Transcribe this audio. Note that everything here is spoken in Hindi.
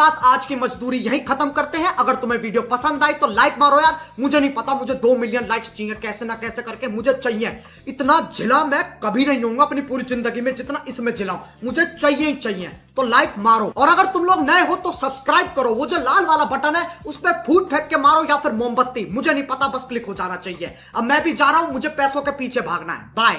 साथ आज की मजदूरी यहीं खत्म करते हैं। अगर तुम्हें वीडियो पसंद आई तो लाइक मारो यार। मुझे नहीं पता मुझे दो मिलियन लाइक्स चाहिए। कैसे ना कैसे करके मुझे चाहिए। इतना झिला मैं कभी नहीं होऊँगा अपनी पूरी ज़िंदगी में जितना इसमें झिलाऊ मुझे चाहिए ही चाहिए। तो लाइक मारो। और अगर तुम लोग नए हो तो सब्सक्राइब करो। वो जो लाल वाला बटन है, उस पर फूट फेंक के मारो या फिर मोमबत्ती। मुझे नहीं पता, बस क्लिक हो जाना चाहिए। अब मैं भी जा रहा हूँ, मुझे पैसों के पीछे भागना है। बाय